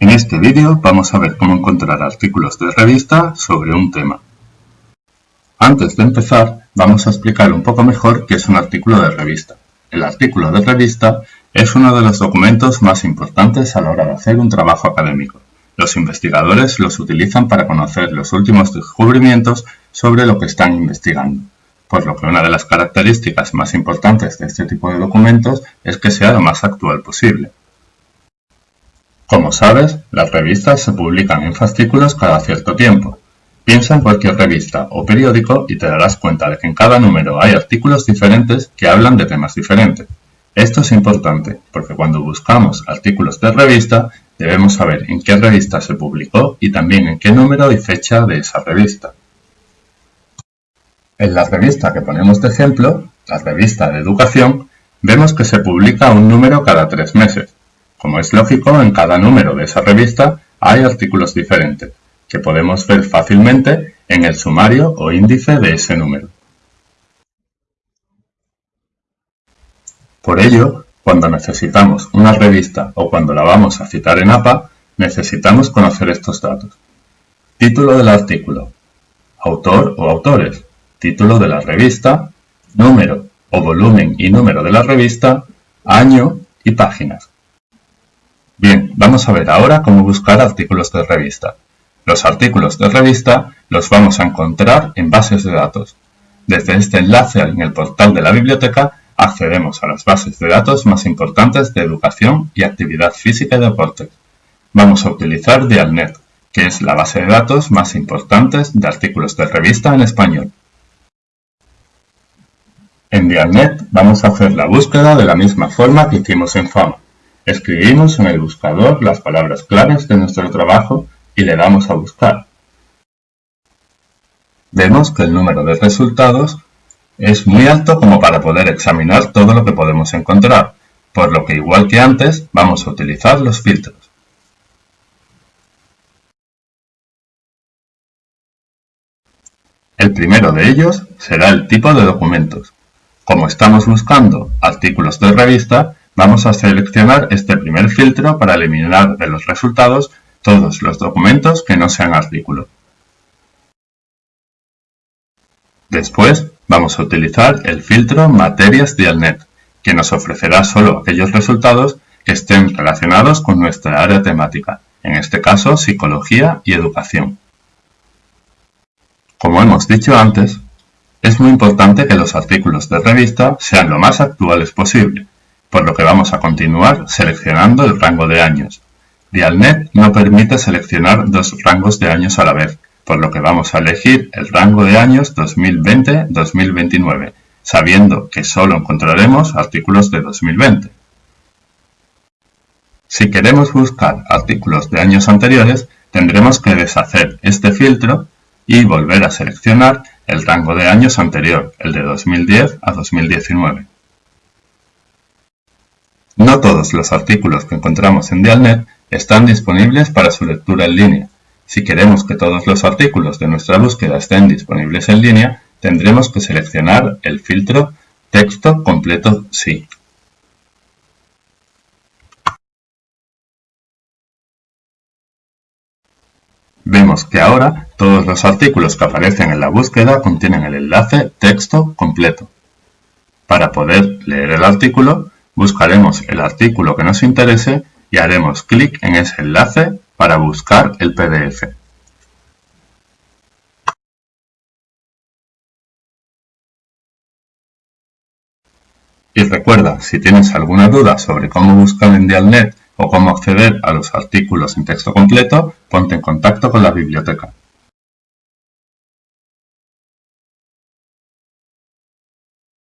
En este vídeo vamos a ver cómo encontrar artículos de revista sobre un tema. Antes de empezar, vamos a explicar un poco mejor qué es un artículo de revista. El artículo de revista es uno de los documentos más importantes a la hora de hacer un trabajo académico. Los investigadores los utilizan para conocer los últimos descubrimientos sobre lo que están investigando, por lo que una de las características más importantes de este tipo de documentos es que sea lo más actual posible. Como sabes, las revistas se publican en fascículos cada cierto tiempo. Piensa en cualquier revista o periódico y te darás cuenta de que en cada número hay artículos diferentes que hablan de temas diferentes. Esto es importante porque cuando buscamos artículos de revista debemos saber en qué revista se publicó y también en qué número y fecha de esa revista. En la revista que ponemos de ejemplo, la revista de educación, vemos que se publica un número cada tres meses. Como es lógico, en cada número de esa revista hay artículos diferentes, que podemos ver fácilmente en el sumario o índice de ese número. Por ello, cuando necesitamos una revista o cuando la vamos a citar en APA, necesitamos conocer estos datos. Título del artículo, autor o autores, título de la revista, número o volumen y número de la revista, año y páginas. Bien, vamos a ver ahora cómo buscar artículos de revista. Los artículos de revista los vamos a encontrar en bases de datos. Desde este enlace en el portal de la biblioteca accedemos a las bases de datos más importantes de educación y actividad física y deporte. Vamos a utilizar Dialnet, que es la base de datos más importante de artículos de revista en español. En Dialnet vamos a hacer la búsqueda de la misma forma que hicimos en FAMA. Escribimos en el buscador las palabras claves de nuestro trabajo y le damos a buscar. Vemos que el número de resultados es muy alto como para poder examinar todo lo que podemos encontrar, por lo que igual que antes vamos a utilizar los filtros. El primero de ellos será el tipo de documentos. Como estamos buscando artículos de revista, Vamos a seleccionar este primer filtro para eliminar de los resultados todos los documentos que no sean artículo. Después vamos a utilizar el filtro Materias Dialnet, que nos ofrecerá solo aquellos resultados que estén relacionados con nuestra área temática, en este caso psicología y educación. Como hemos dicho antes, es muy importante que los artículos de revista sean lo más actuales posible, por lo que vamos a continuar seleccionando el rango de años. Dialnet no permite seleccionar dos rangos de años a la vez, por lo que vamos a elegir el rango de años 2020-2029, sabiendo que solo encontraremos artículos de 2020. Si queremos buscar artículos de años anteriores, tendremos que deshacer este filtro y volver a seleccionar el rango de años anterior, el de 2010 a 2019. No todos los artículos que encontramos en Dialnet están disponibles para su lectura en línea. Si queremos que todos los artículos de nuestra búsqueda estén disponibles en línea, tendremos que seleccionar el filtro Texto completo sí. Vemos que ahora todos los artículos que aparecen en la búsqueda contienen el enlace texto completo. Para poder leer el artículo, Buscaremos el artículo que nos interese y haremos clic en ese enlace para buscar el PDF. Y recuerda, si tienes alguna duda sobre cómo buscar en Dialnet o cómo acceder a los artículos en texto completo, ponte en contacto con la biblioteca.